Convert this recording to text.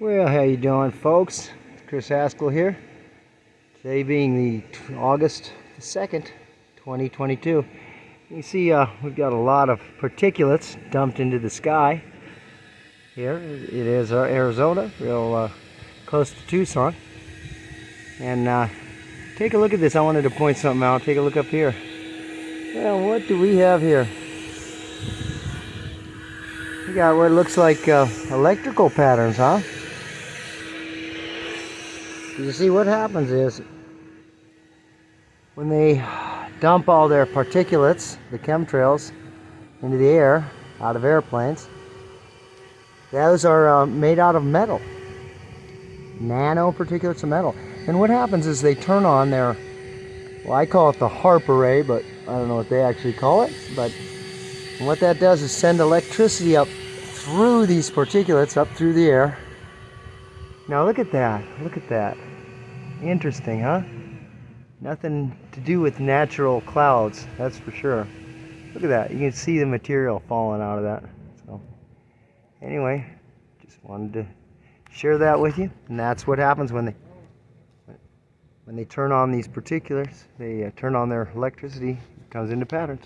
Well, how you doing, folks? Chris Haskell here. Today being the August the 2nd, 2022. You see, uh, we've got a lot of particulates dumped into the sky. Here it is uh, Arizona, real uh, close to Tucson. And uh, take a look at this. I wanted to point something out. Take a look up here. Well, what do we have here? We got what looks like uh, electrical patterns, huh? You see, what happens is when they dump all their particulates, the chemtrails, into the air out of airplanes, those are uh, made out of metal, nano particulates of metal. And what happens is they turn on their, well, I call it the HAARP array, but I don't know what they actually call it. But what that does is send electricity up through these particulates, up through the air. Now look at that. Look at that. Interesting, huh? Nothing to do with natural clouds, that's for sure. Look at that. You can see the material falling out of that. So, anyway, just wanted to share that with you. And that's what happens when they when they turn on these particulars. They uh, turn on their electricity. It comes into patterns.